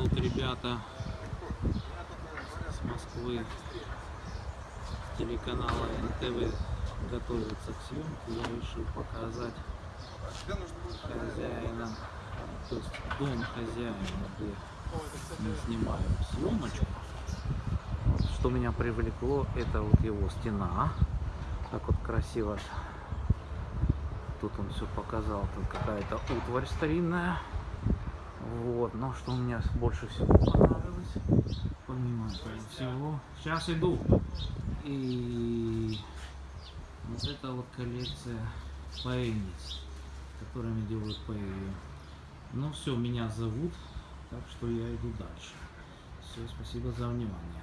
тут ребята с Москвы, телеканала НТВ готовятся к съемке. Я решил показать хозяина, то есть дом хозяина, где мы снимаем съемочку. Что меня привлекло, это вот его стена. Так вот красиво. Тут он все показал, тут какая-то утварь старинная. Вот, но что мне больше всего понравилось, помимо всего, сейчас иду. И вот это вот коллекция поэзниц, которыми делают поэзию. Ну все, меня зовут, так что я иду дальше. Все, спасибо за внимание.